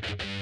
Bye.